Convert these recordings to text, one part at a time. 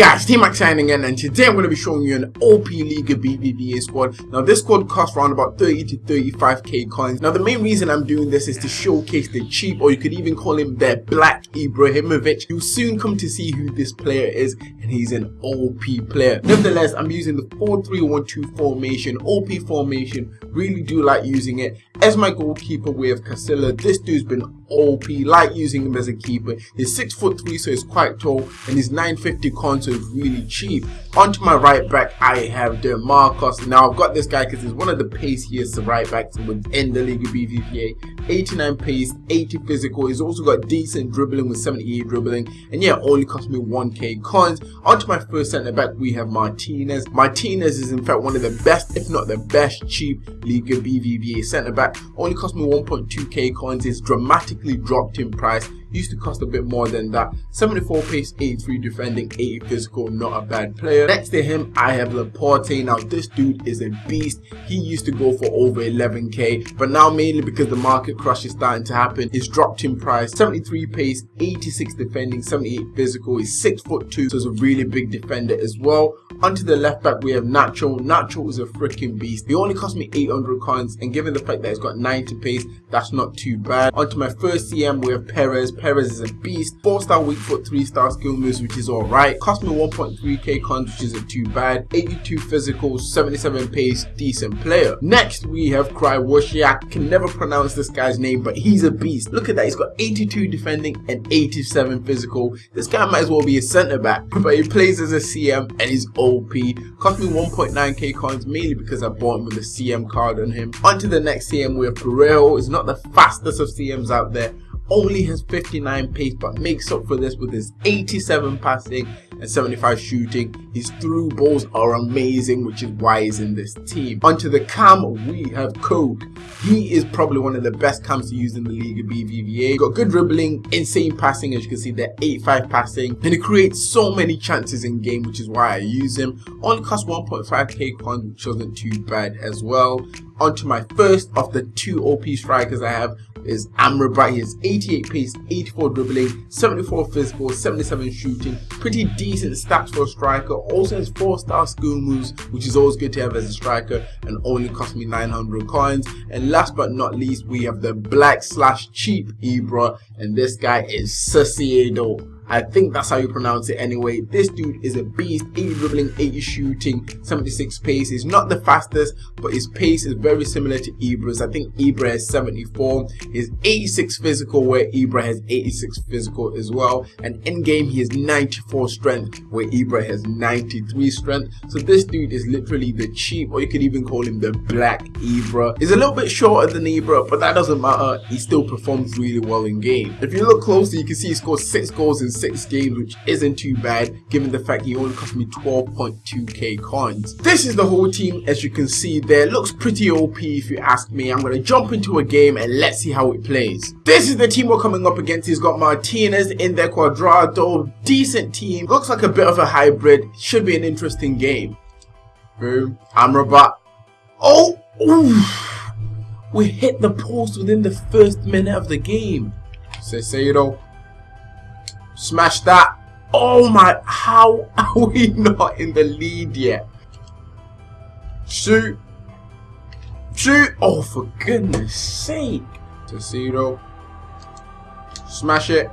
Guys, T-Mac signing in and today I'm going to be showing you an OP Liga BBVA squad. Now this squad costs around about 30 to 35k coins. Now the main reason I'm doing this is to showcase the cheap or you could even call him the Black Ibrahimovic. You'll soon come to see who this player is and he's an OP player. Nevertheless, I'm using the 4-3-1-2 formation, OP formation, really do like using it. As my goalkeeper with Casilla, this dude's been OP, like using him as a keeper. He's 6 foot 3 so he's quite tall and he's 950 console is really cheap. Onto my right back, I have DeMarcus. Now, I've got this guy because he's one of the paciest right backs within the league of BBVA. 89 pace, 80 physical. He's also got decent dribbling with 78 dribbling. And yeah, only cost me 1k coins. On to my first centre back, we have Martinez. Martinez is in fact one of the best, if not the best, cheap Liga BBVA centre back. Only cost me 1.2k coins. It's dramatically dropped in price used to cost a bit more than that. 74 pace 83 defending 80 physical not a bad player. Next to him i have laporte. Now this dude is a beast. He used to go for over 11k but now mainly because the market crush is starting to happen. It's dropped in price 73 pace 86 defending 78 physical he's six foot two so he's a really big defender as well. Onto the left back we have nacho. Nacho is a freaking beast. He only cost me 800 coins and given the fact that he's got 90 pace that's not too bad. Onto my first cm we have perez Perez is a beast. 4 star weak foot, 3 star skill moves, which is alright. Cost me 1.3k cons, which isn't too bad. 82 physical, 77 pace, decent player. Next, we have Krychowiak. Can never pronounce this guy's name, but he's a beast. Look at that, he's got 82 defending and 87 physical. This guy might as well be a centre back, but he plays as a CM and he's OP. Cost me 1.9k coins, mainly because I bought him with a CM card on him. On to the next CM, we have Parejo. He's not the fastest of CMs out there, only has 59 pace but makes up for this with his 87 passing and 75 shooting. His through balls are amazing, which is why he's in this team. Onto the cam, we have Koke. He is probably one of the best cams to use in the league of BBVA. Got good dribbling, insane passing, as you can see there, 85 passing, and he creates so many chances in game, which is why I use him. Only costs 1.5k coins, which wasn't too bad as well. Onto my first of the two OP strikers I have is Amrabat. He has 88 pace, 84 dribbling, 74 physical, 77 shooting. Pretty decent stats for a striker. Also has 4 star skill moves, which is always good to have as a striker and only cost me 900 coins. And last but not least, we have the black slash cheap Ibra and this guy is Sociedad. I think that's how you pronounce it anyway. This dude is a beast, 80 dribbling, 80 shooting, 76 pace. He's not the fastest, but his pace is very similar to Ibra's. I think Ibra has 74. He's 86 physical, where Ibra has 86 physical as well. And in game, he has 94 strength, where Ibra has 93 strength. So this dude is literally the cheap, or you could even call him the black Ibra. He's a little bit shorter than Ibra, but that doesn't matter. He still performs really well in game. If you look closely, you can see he scored 6 goals in six games, which isn't too bad given the fact he only cost me 12.2k coins. This is the whole team as you can see there. Looks pretty OP if you ask me. I'm going to jump into a game and let's see how it plays. This is the team we're coming up against. He's got Martinez in there, Cuadrado, decent team. Looks like a bit of a hybrid. Should be an interesting game. Boom. Amrabat. Oh! Oof. We hit the post within the first minute of the game. Caicedo Smash that. Oh my, how are we not in the lead yet? Shoot. Shoot. Oh, for goodness sake. Caicedo. Smash it.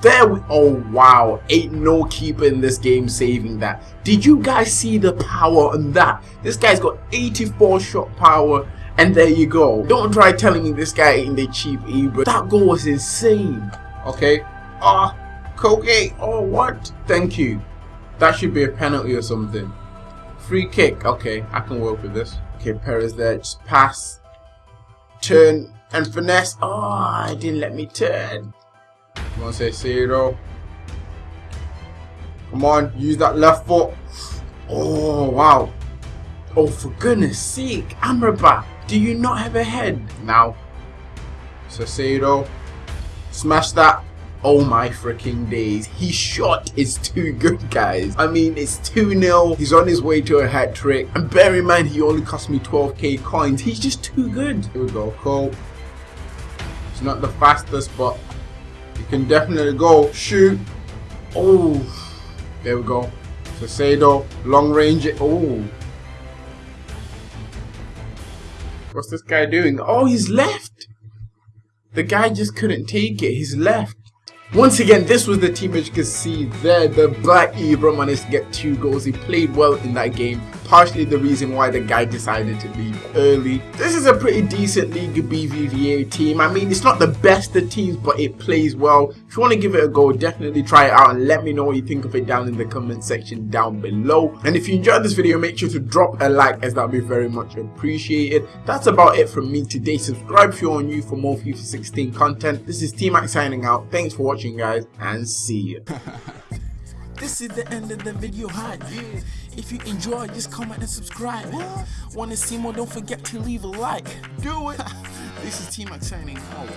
There we, oh wow, ain't no keeper in this game saving that. Did you guys see the power on that? This guy's got 84 shot power and there you go. Don't try telling me this guy ain't the cheap E, but that goal was insane. Okay. Ah. Cocaine. Oh, what? Thank you. That should be a penalty or something. Free kick. Okay, I can work with this. Okay, Perez there. Just pass. Turn and finesse. Oh, I didn't let me turn. Come on, say zero. Come on, use that left foot. Oh, wow. Oh, for goodness sake. Amrabat, do you not have a head? Now. Caicedo. Smash that. Oh my freaking days. His shot is too good, guys. I mean, it's 2-0. He's on his way to a hat trick. And bear in mind, he only cost me 12k coins. He's just too good. Here we go, Cole. He's not the fastest, but he can definitely go. Shoot. Oh. There we go. Sado, long range. Oh. What's this guy doing? Oh, he's left. The guy just couldn't take it. He's left. Once again, this was the team as you can see there. The Black Ibra managed to get two goals. He played well in that game. Partially the reason why the guy decided to leave early. This is a pretty decent League BBVA team. I mean, it's not the best of teams, but it plays well. If you want to give it a go, definitely try it out and let me know what you think of it down in the comment section down below. And if you enjoyed this video, make sure to drop a like as that would be very much appreciated. That's about it from me today. Subscribe if you're new for more FIFA 16 content. This is T-Mac signing out. Thanks for watching guys and see you. this is the end of the video. Hi yeah. if you enjoy just comment and subscribe. What? to see more don't forget to leave a like. Do it. This is T-Mac signing out